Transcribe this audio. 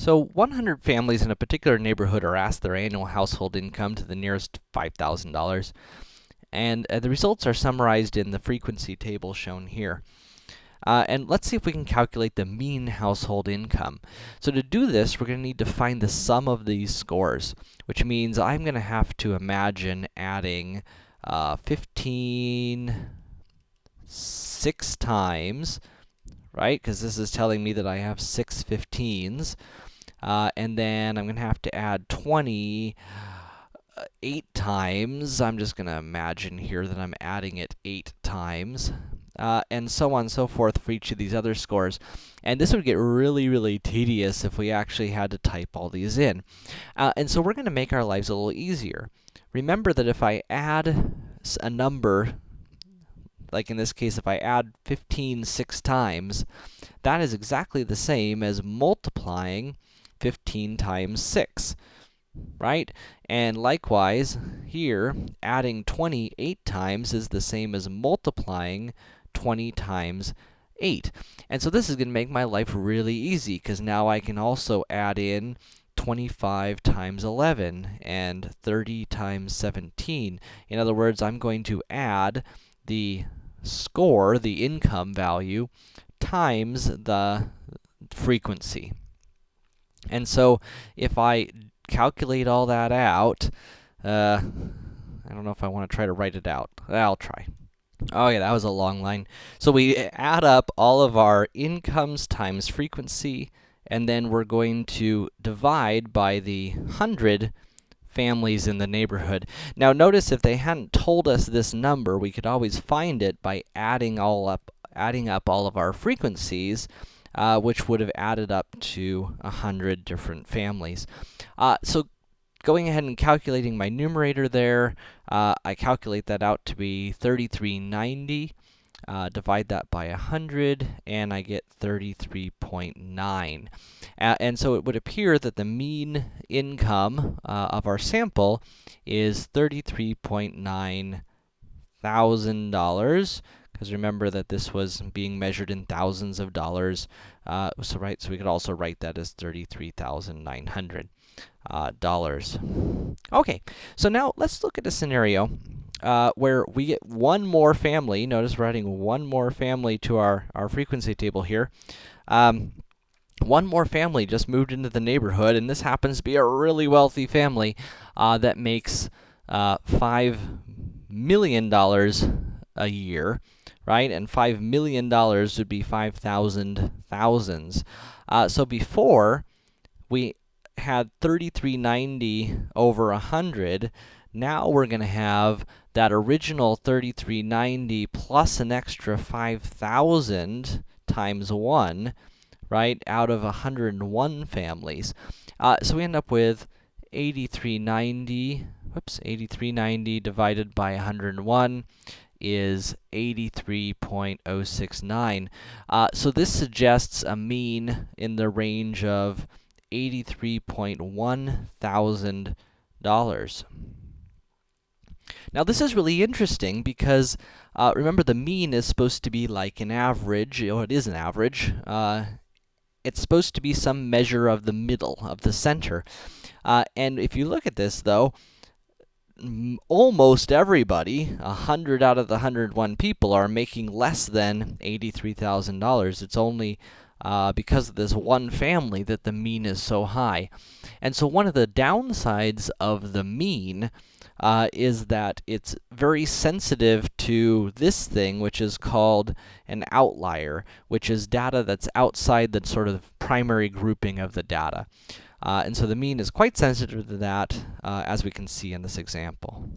So 100 families in a particular neighborhood are asked their annual household income to the nearest $5,000. And uh, the results are summarized in the frequency table shown here. Uh, and let's see if we can calculate the mean household income. So to do this, we're going to need to find the sum of these scores, which means I'm going to have to imagine adding uh, 15 six times, right? Because this is telling me that I have six 15s. Uh, and then I'm going to have to add 20 uh, 8 times. I'm just going to imagine here that I'm adding it 8 times. Uh, and so on and so forth for each of these other scores. And this would get really, really tedious if we actually had to type all these in. Uh, and so we're going to make our lives a little easier. Remember that if I add a number, like in this case, if I add 15 six times, that is exactly the same as multiplying 15 times 6, right? And likewise, here, adding 28 times is the same as multiplying 20 times 8. And so this is going to make my life really easy, because now I can also add in 25 times 11 and 30 times 17. In other words, I'm going to add the score, the income value, times the frequency. And so, if I calculate all that out, uh, I don't know if I want to try to write it out. I'll try. Oh yeah, that was a long line. So we add up all of our incomes times frequency, and then we're going to divide by the 100 families in the neighborhood. Now notice if they hadn't told us this number, we could always find it by adding all up adding up all of our frequencies, uh, which would have added up to 100 different families. Uh, so going ahead and calculating my numerator there, uh, I calculate that out to be 3390. Uh, divide that by 100, and I get 33.9. Uh, and so it would appear that the mean income uh, of our sample is $33.9 thousand because remember that this was being measured in thousands of dollars. Uh, so right, so we could also write that as thirty-three thousand nine hundred uh, dollars. Okay, so now let's look at a scenario uh, where we get one more family. Notice we're adding one more family to our our frequency table here. Um, one more family just moved into the neighborhood, and this happens to be a really wealthy family uh, that makes uh, five million dollars a year right? And $5 million would be 5,000 thousands. Uh, so before, we had 3390 over 100. Now we're going to have that original 3390 plus an extra 5,000 times 1, right, out of 101 families. Uh, so we end up with 8390, whoops, 8390 divided by 101 is 83.069. Uh, so this suggests a mean in the range of $83.1 thousand. Now this is really interesting because, uh, remember the mean is supposed to be like an average, or it is an average. Uh, it's supposed to be some measure of the middle, of the center. Uh, and if you look at this, though, almost everybody, 100 out of the 101 people, are making less than $83,000. It's only uh, because of this one family that the mean is so high. And so one of the downsides of the mean uh, is that it's very sensitive to this thing, which is called an outlier, which is data that's outside the sort of primary grouping of the data. Uh, and so the mean is quite sensitive to that, uh, as we can see in this example.